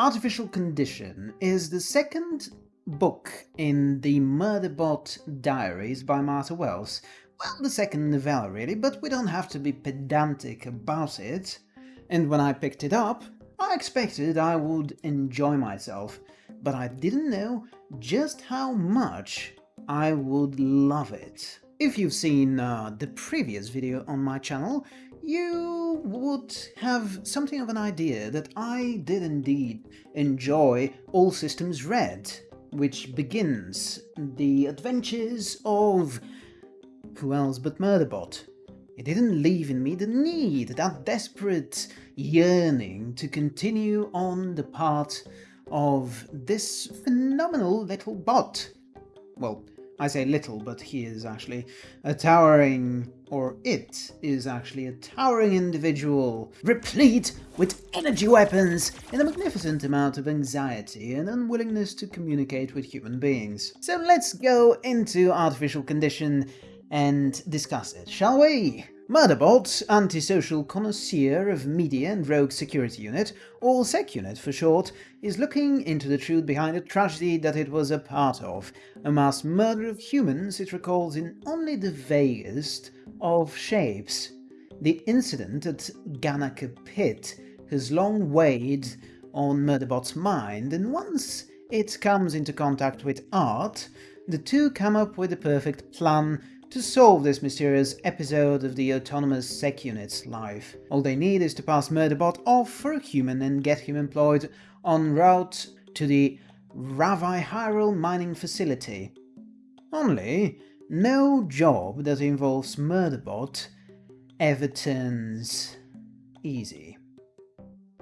Artificial Condition is the second book in the Murderbot Diaries by Martha Wells. Well, the second novella really, but we don't have to be pedantic about it. And when I picked it up, I expected I would enjoy myself, but I didn't know just how much I would love it. If you've seen uh, the previous video on my channel, you would have something of an idea that I did indeed enjoy All Systems Red, which begins the adventures of who else but Murderbot. It didn't leave in me the need, that desperate yearning to continue on the path of this phenomenal little bot. Well, I say little, but he is actually a towering, or it is actually a towering individual, replete with energy weapons and a magnificent amount of anxiety and unwillingness to communicate with human beings. So let's go into artificial condition and discuss it, shall we? Murderbot, antisocial connoisseur of media and rogue security unit, or SecUnit for short, is looking into the truth behind a tragedy that it was a part of, a mass murder of humans it recalls in only the vaguest of shapes. The incident at Ganaka Pit has long weighed on Murderbot's mind, and once it comes into contact with art, the two come up with the perfect plan to solve this mysterious episode of the autonomous sec unit's life. All they need is to pass Murderbot off for a human and get him employed en route to the Ravi mining facility. Only, no job that involves Murderbot ever turns easy.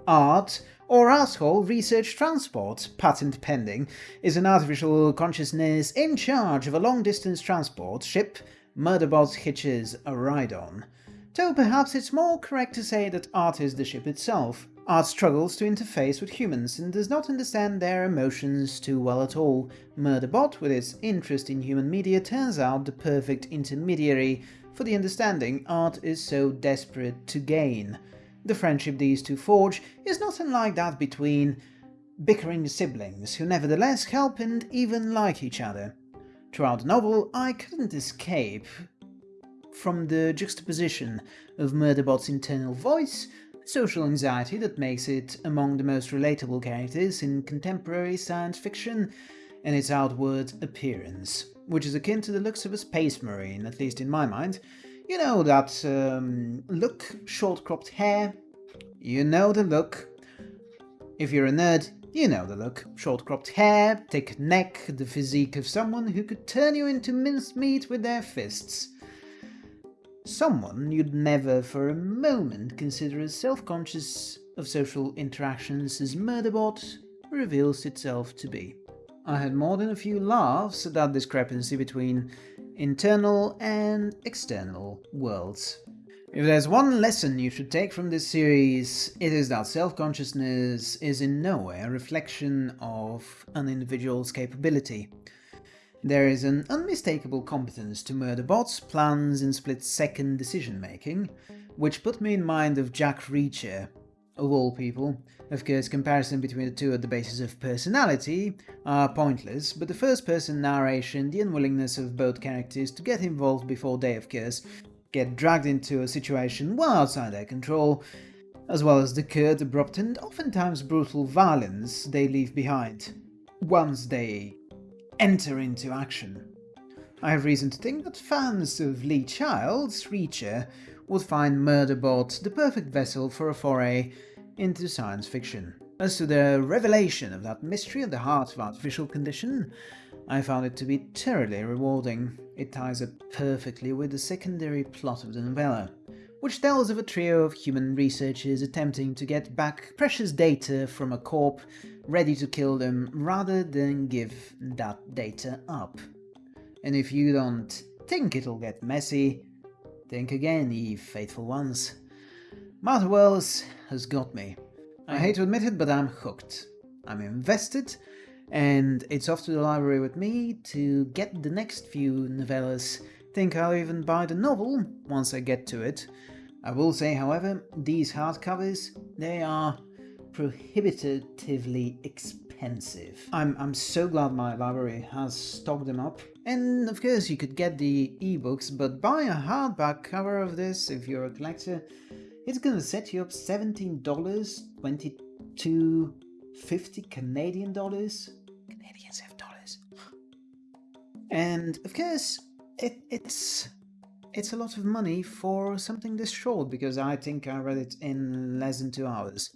Art or asshole research transport, patent pending, is an artificial consciousness in charge of a long-distance transport ship Murderbot hitches a ride on. Though perhaps it's more correct to say that Art is the ship itself. Art struggles to interface with humans and does not understand their emotions too well at all. Murderbot, with its interest in human media, turns out the perfect intermediary for the understanding Art is so desperate to gain. The friendship these two forge is not unlike that between bickering siblings who nevertheless help and even like each other. Throughout the novel, I couldn't escape from the juxtaposition of Murderbot's internal voice, social anxiety that makes it among the most relatable characters in contemporary science fiction, and its outward appearance, which is akin to the looks of a space marine, at least in my mind. You know that um, look, short-cropped hair, you know the look. If you're a nerd, you know the look. Short cropped hair, thick neck, the physique of someone who could turn you into mincemeat with their fists. Someone you'd never for a moment consider as self-conscious of social interactions as Murderbot reveals itself to be. I had more than a few laughs at that discrepancy between internal and external worlds. If there's one lesson you should take from this series, it is that self-consciousness is in no way a reflection of an individual's capability. There is an unmistakable competence to Murderbot's plans and split-second decision-making, which put me in mind of Jack Reacher, of all people. Of course, comparison between the two at the basis of personality are pointless, but the first-person narration, the unwillingness of both characters to get involved before they, of course, get dragged into a situation well outside their control, as well as the curt, abrupt and oftentimes brutal violence they leave behind once they enter into action. I have reason to think that fans of Lee Child's Reacher would find Murderbot the perfect vessel for a foray into science fiction. As to the revelation of that mystery at the heart of artificial condition, I found it to be terribly rewarding. It ties up perfectly with the secondary plot of the novella, which tells of a trio of human researchers attempting to get back precious data from a corp ready to kill them rather than give that data up. And if you don't think it'll get messy, think again, ye faithful ones. Martha Wells has got me. I hate to admit it, but I'm hooked. I'm invested, and it's off to the library with me to get the next few novellas. Think I'll even buy the novel once I get to it. I will say, however, these hardcovers, they are prohibitively expensive. I'm, I'm so glad my library has stocked them up. And of course you could get the ebooks, but buy a hardback cover of this if you're a collector. It's gonna set you up $17, 22 50 Canadian dollars. Canadians have dollars. And of course, it, it's it's a lot of money for something this short because I think I read it in less than two hours.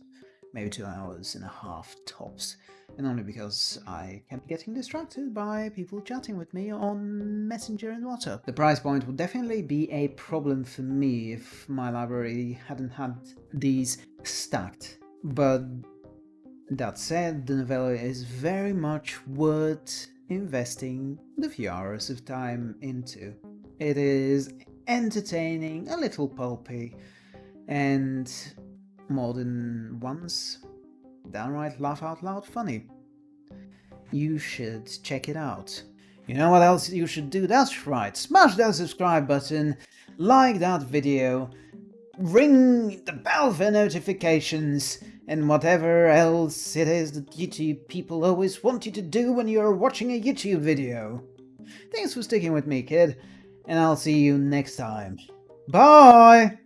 Maybe two hours and a half tops. And only because I kept getting distracted by people chatting with me on Messenger and WhatsApp. The price point would definitely be a problem for me if my library hadn't had these stacked. But that said, the novella is very much worth investing the few hours of time into. It is entertaining, a little pulpy, and more than once, downright laugh out loud funny. You should check it out. You know what else you should do? That's right, smash that subscribe button, like that video, ring the bell for notifications, and whatever else it is that YouTube people always want you to do when you're watching a YouTube video. Thanks for sticking with me, kid and I'll see you next time. Bye!